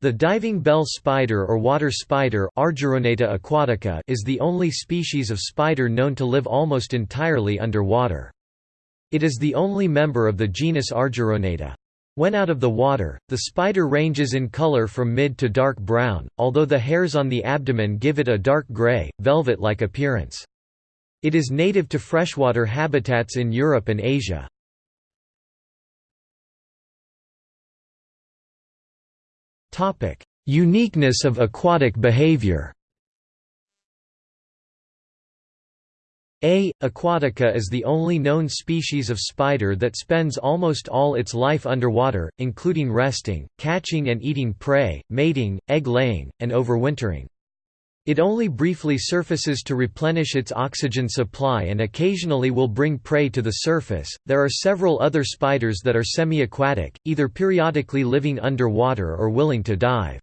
The diving bell spider or water spider aquatica is the only species of spider known to live almost entirely underwater. It is the only member of the genus Argyroneta. When out of the water, the spider ranges in color from mid to dark brown, although the hairs on the abdomen give it a dark gray, velvet-like appearance. It is native to freshwater habitats in Europe and Asia. Uniqueness of aquatic behavior A. aquatica is the only known species of spider that spends almost all its life underwater, including resting, catching and eating prey, mating, egg-laying, and overwintering. It only briefly surfaces to replenish its oxygen supply and occasionally will bring prey to the surface. There are several other spiders that are semi-aquatic, either periodically living underwater or willing to dive.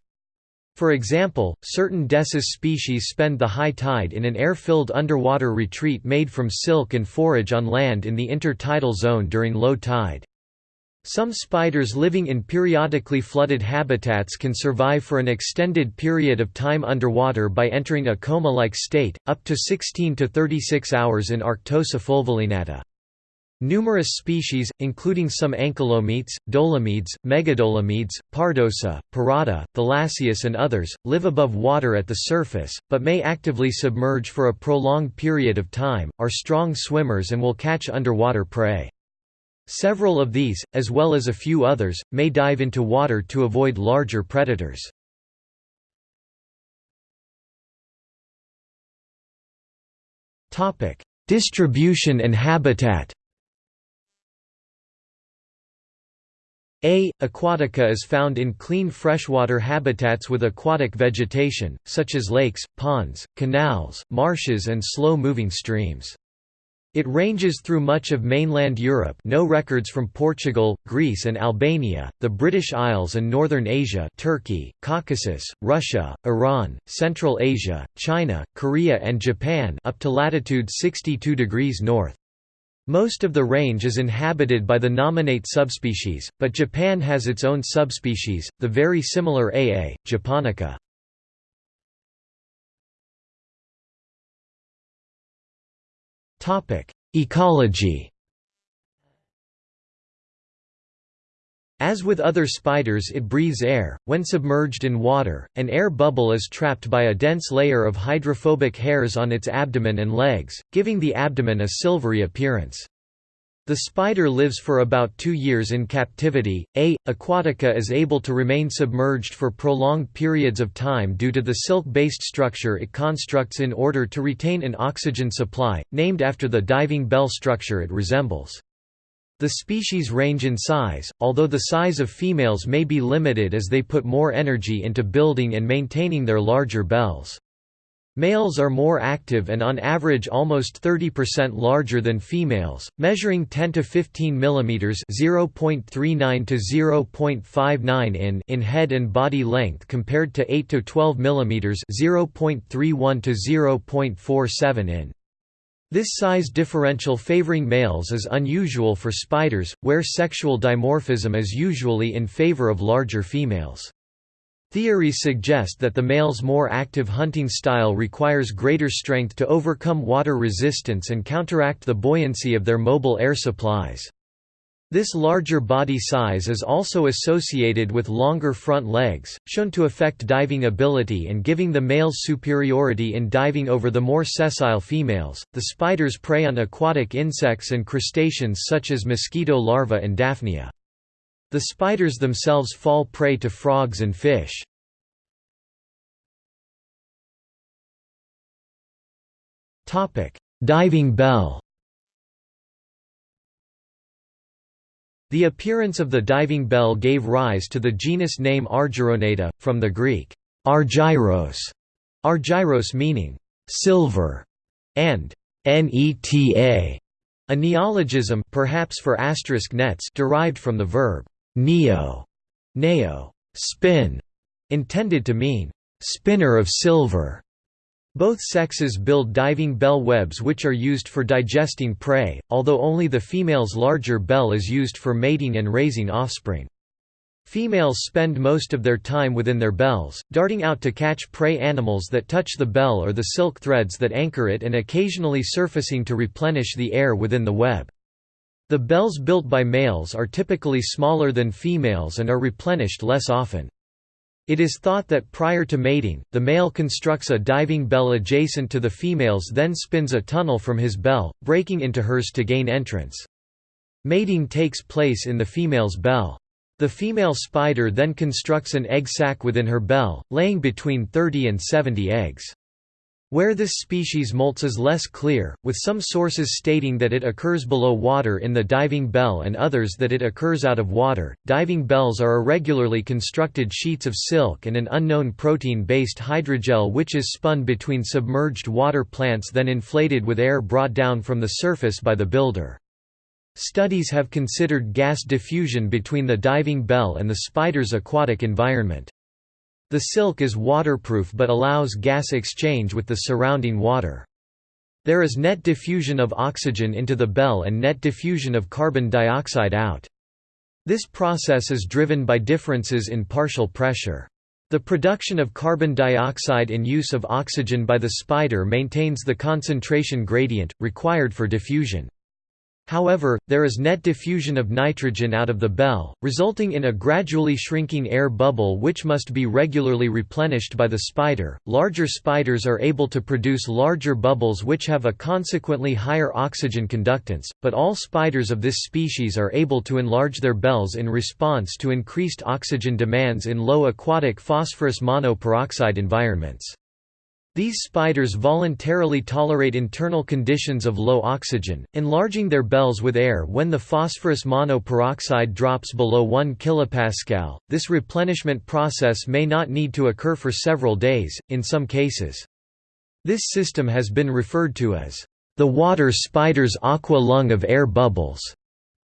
For example, certain Desis species spend the high tide in an air-filled underwater retreat made from silk and forage on land in the intertidal zone during low tide. Some spiders living in periodically flooded habitats can survive for an extended period of time underwater by entering a coma-like state, up to 16 to 36 hours in Arctosa fulvolineata. Numerous species, including some ancylometes, dolomedes, megadolomedes, pardosa, pirata, thalassius and others, live above water at the surface, but may actively submerge for a prolonged period of time, are strong swimmers and will catch underwater prey. Several of these, as well as a few others, may dive into water to avoid larger predators. Distribution and habitat A. aquatica is found in clean freshwater habitats with aquatic vegetation, such as lakes, ponds, canals, marshes and slow-moving streams. It ranges through much of mainland Europe no records from Portugal, Greece and Albania, the British Isles and northern Asia Turkey, Caucasus, Russia, Iran, Central Asia, China, Korea and Japan up to latitude 62 degrees north. Most of the range is inhabited by the nominate subspecies, but Japan has its own subspecies, the very similar AA, japonica. Ecology As with other spiders it breathes air, when submerged in water, an air bubble is trapped by a dense layer of hydrophobic hairs on its abdomen and legs, giving the abdomen a silvery appearance. The spider lives for about two years in captivity. A. aquatica is able to remain submerged for prolonged periods of time due to the silk-based structure it constructs in order to retain an oxygen supply, named after the diving bell structure it resembles. The species range in size, although the size of females may be limited as they put more energy into building and maintaining their larger bells. Males are more active and on average almost 30% larger than females, measuring 10 to 15 mm (0.39 to 0.59 in) in head and body length compared to 8 to 12 mm (0.31 to 0.47 in). This size differential favoring males is unusual for spiders, where sexual dimorphism is usually in favor of larger females. Theories suggest that the male's more active hunting style requires greater strength to overcome water resistance and counteract the buoyancy of their mobile air supplies. This larger body size is also associated with longer front legs, shown to affect diving ability and giving the male's superiority in diving over the more sessile females. The spiders prey on aquatic insects and crustaceans such as mosquito larvae and daphnia. The spiders themselves fall prey to frogs and fish. Diving bell The appearance of the diving bell gave rise to the genus name Argyroneta, from the Greek, argyros, argyros meaning, silver, and neta, a neologism perhaps for asterisk nets derived from the verb neo, neo, spin, intended to mean spinner of silver. Both sexes build diving bell webs which are used for digesting prey, although only the female's larger bell is used for mating and raising offspring. Females spend most of their time within their bells, darting out to catch prey animals that touch the bell or the silk threads that anchor it and occasionally surfacing to replenish the air within the web. The bells built by males are typically smaller than females and are replenished less often. It is thought that prior to mating, the male constructs a diving bell adjacent to the female's then spins a tunnel from his bell, breaking into hers to gain entrance. Mating takes place in the female's bell. The female spider then constructs an egg sac within her bell, laying between 30 and 70 eggs. Where this species molts is less clear, with some sources stating that it occurs below water in the diving bell and others that it occurs out of water. Diving bells are irregularly constructed sheets of silk and an unknown protein based hydrogel which is spun between submerged water plants then inflated with air brought down from the surface by the builder. Studies have considered gas diffusion between the diving bell and the spider's aquatic environment. The silk is waterproof but allows gas exchange with the surrounding water. There is net diffusion of oxygen into the bell and net diffusion of carbon dioxide out. This process is driven by differences in partial pressure. The production of carbon dioxide in use of oxygen by the spider maintains the concentration gradient, required for diffusion. However, there is net diffusion of nitrogen out of the bell, resulting in a gradually shrinking air bubble which must be regularly replenished by the spider. Larger spiders are able to produce larger bubbles which have a consequently higher oxygen conductance, but all spiders of this species are able to enlarge their bells in response to increased oxygen demands in low aquatic phosphorus monoperoxide environments. These spiders voluntarily tolerate internal conditions of low oxygen, enlarging their bells with air when the phosphorus monoperoxide drops below 1 kPa. This replenishment process may not need to occur for several days, in some cases. This system has been referred to as the water spider's aqua lung of air bubbles.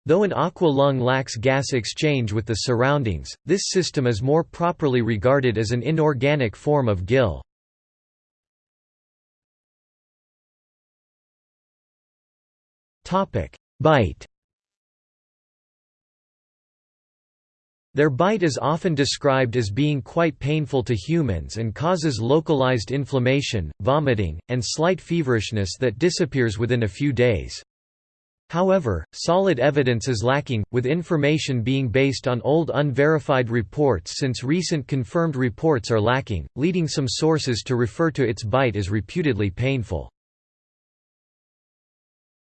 Though an aqua lung lacks gas exchange with the surroundings, this system is more properly regarded as an inorganic form of gill. Bite Their bite is often described as being quite painful to humans and causes localized inflammation, vomiting, and slight feverishness that disappears within a few days. However, solid evidence is lacking, with information being based on old unverified reports since recent confirmed reports are lacking, leading some sources to refer to its bite as reputedly painful.